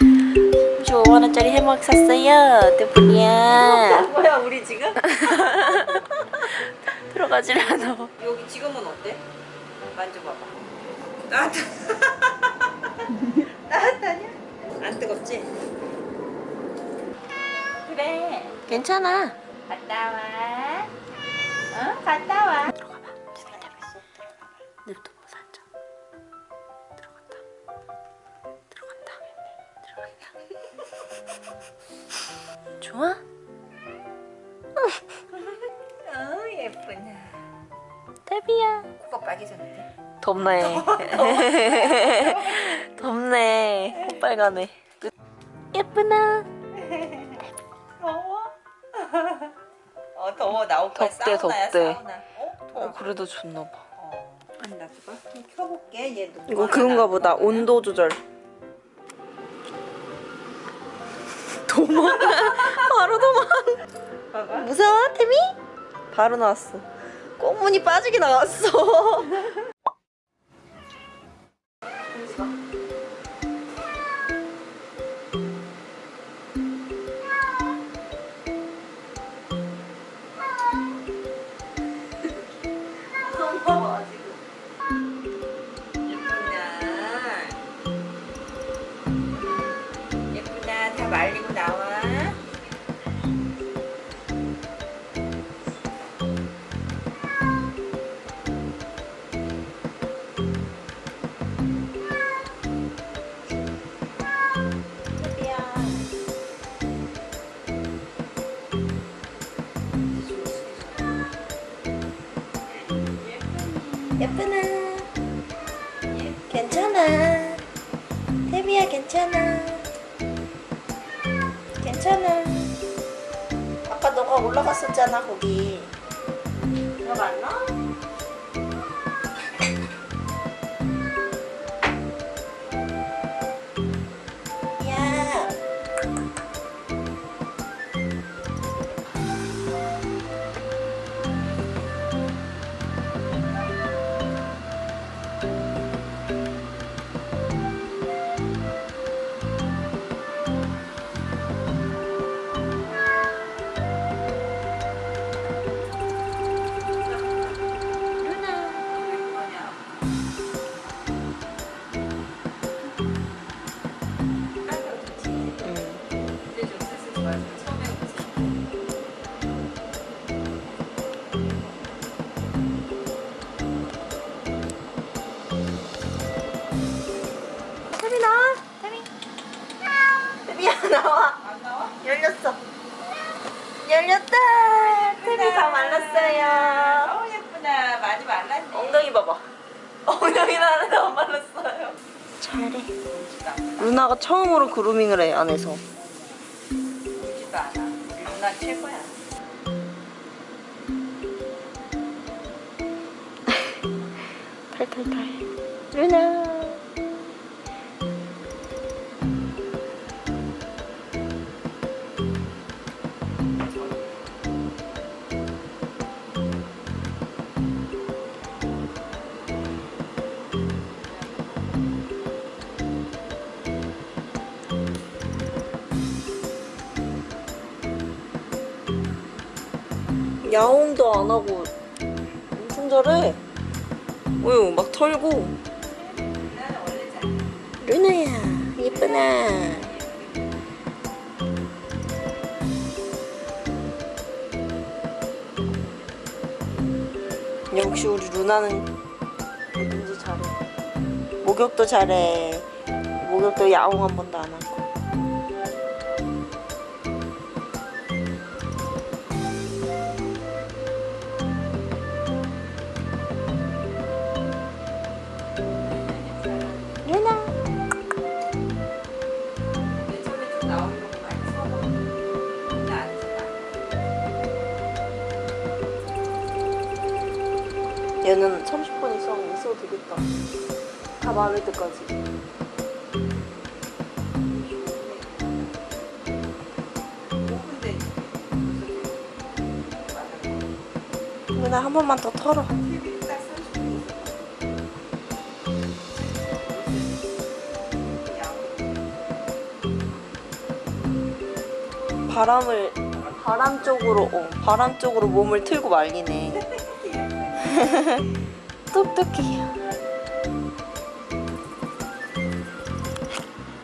35만원짜리 해먹 샀어요 뜨분이야 뭐야 우리 지금? 들어가질 않아. 여기 지금은 어때? 만져봐봐. 따뜻 따뜻하냐? 안 뜨겁지? 그래. 괜찮아. 갔다 와. 어? 갔다 와. 들어가봐. 냅둬 살짝 들어 좋아? 어 예쁘냐 데비야. 코가 빨개졌는데. 덥네. 덥네. 콧빨가네 예쁘나? 더워? 어 더워. 나 오빠 덥대, 사우나야 덥대. 사우나. 어? 더워. 어 그래도 좋나봐. 어. 아니 나좀 켜볼게. 얘도 이거 그건가 보다. 온도 조절 도망. 바로 도망. 무서워 태미? 바로 나왔어. 꽃무늬 빠지게 나왔어 말리고 나와. 예쁘나? 괜찮아. 태미야 괜찮아 괜찮아 아까 너가 올라갔었잖아 거기 들어갔나? 나와? 태미 태미야 나와. 안 나와? 열렸어. 열렸다. 태미 다 말랐어요. 어 예쁘다. 많이 말랐네. 엉덩이 봐봐. 엉덩이 나는 다 말랐어요. 잘해. 루나가 처음으로 그루밍을 해 안에서 울지도 않아 누나 최고야. 탈탈탈 루나 야옹도 안 하고 엄청 잘해. 어휴, 막 털고. 루나야, 예쁘나. 역시 우리 루나는 뭐든지 잘해. 목욕도 잘해. 목욕도 야옹 한 번도 안 하고. 얘는 30분 이상 있어도 되겠다. 다 마를 때까지. 루나 한 번만 더 털어. TV 딱 30분 있어 바람을 바람 쪽으로 어, 바람 쪽으로 몸을 틀고 말리네. 똑똑해요.